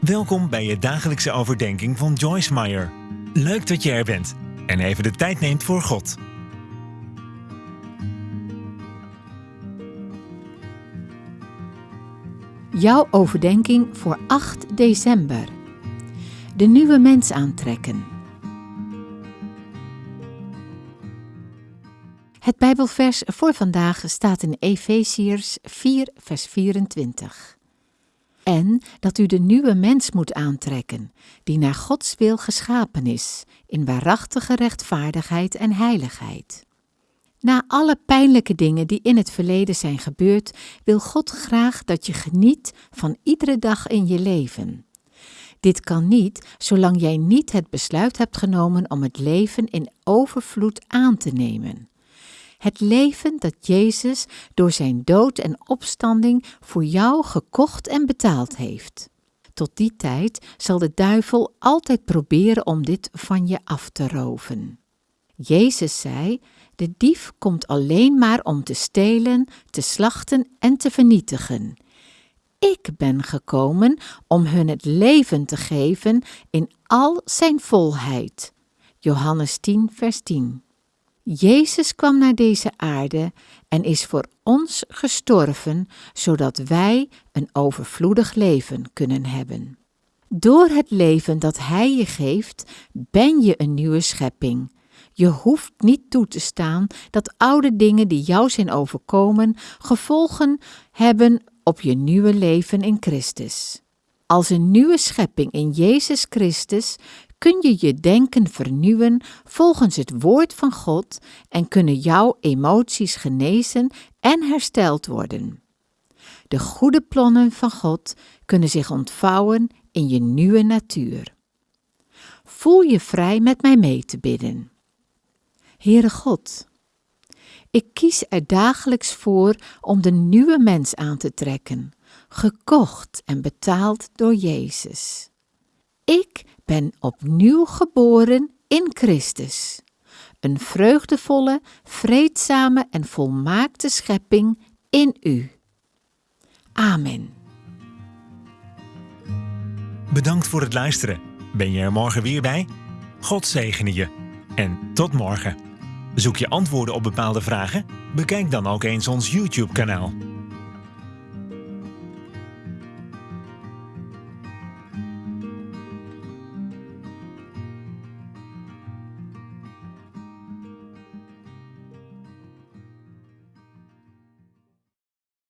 Welkom bij je dagelijkse overdenking van Joyce Meyer. Leuk dat je er bent en even de tijd neemt voor God. Jouw overdenking voor 8 december. De nieuwe mens aantrekken. Het Bijbelvers voor vandaag staat in Efeziërs 4, vers 24. En dat u de nieuwe mens moet aantrekken, die naar Gods wil geschapen is, in waarachtige rechtvaardigheid en heiligheid. Na alle pijnlijke dingen die in het verleden zijn gebeurd, wil God graag dat je geniet van iedere dag in je leven. Dit kan niet zolang jij niet het besluit hebt genomen om het leven in overvloed aan te nemen. Het leven dat Jezus door zijn dood en opstanding voor jou gekocht en betaald heeft. Tot die tijd zal de duivel altijd proberen om dit van je af te roven. Jezus zei: De dief komt alleen maar om te stelen, te slachten en te vernietigen. Ik ben gekomen om hun het leven te geven in al zijn volheid. Johannes 10, vers 10. Jezus kwam naar deze aarde en is voor ons gestorven, zodat wij een overvloedig leven kunnen hebben. Door het leven dat Hij je geeft, ben je een nieuwe schepping. Je hoeft niet toe te staan dat oude dingen die jou zijn overkomen gevolgen hebben op je nieuwe leven in Christus. Als een nieuwe schepping in Jezus Christus kun je je denken vernieuwen volgens het woord van God en kunnen jouw emoties genezen en hersteld worden. De goede plannen van God kunnen zich ontvouwen in je nieuwe natuur. Voel je vrij met mij mee te bidden. Heere God, ik kies er dagelijks voor om de nieuwe mens aan te trekken, gekocht en betaald door Jezus. Ik ben opnieuw geboren in Christus. Een vreugdevolle, vreedzame en volmaakte schepping in u. Amen. Bedankt voor het luisteren. Ben je er morgen weer bij? God zegene je. En tot morgen. Zoek je antwoorden op bepaalde vragen? Bekijk dan ook eens ons YouTube-kanaal.